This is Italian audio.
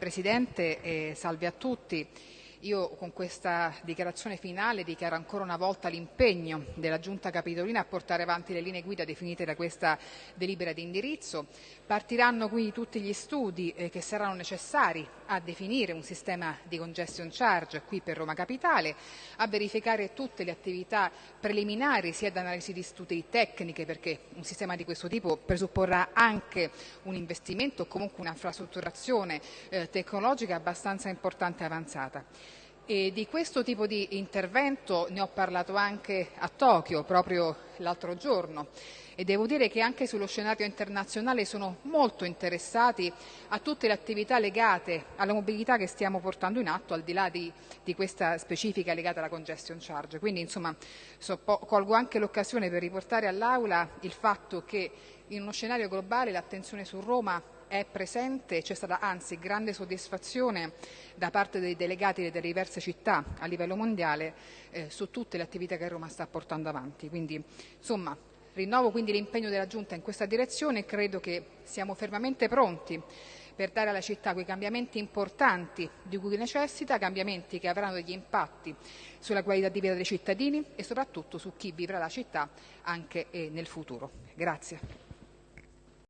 Presidente, eh, salve a tutti. Io con questa dichiarazione finale dichiaro ancora una volta l'impegno della Giunta Capitolina a portare avanti le linee guida definite da questa delibera di indirizzo. Partiranno quindi tutti gli studi eh, che saranno necessari a definire un sistema di congestion charge qui per Roma Capitale, a verificare tutte le attività preliminari sia da analisi di studi tecniche perché un sistema di questo tipo presupporrà anche un investimento o comunque un'infrastrutturazione eh, tecnologica abbastanza importante e avanzata. E di questo tipo di intervento ne ho parlato anche a Tokyo proprio l'altro giorno e devo dire che anche sullo scenario internazionale sono molto interessati a tutte le attività legate alla mobilità che stiamo portando in atto al di là di, di questa specifica legata alla congestion charge. Quindi insomma so, colgo anche l'occasione per riportare all'Aula il fatto che in uno scenario globale l'attenzione su Roma è presente, c'è stata anzi grande soddisfazione da parte dei delegati delle diverse città a livello mondiale eh, su tutte le attività che Roma sta portando avanti. Quindi, insomma, rinnovo quindi l'impegno della Giunta in questa direzione e credo che siamo fermamente pronti per dare alla città quei cambiamenti importanti di cui necessita, cambiamenti che avranno degli impatti sulla qualità di vita dei cittadini e soprattutto su chi vivrà la città anche eh, nel futuro. Grazie.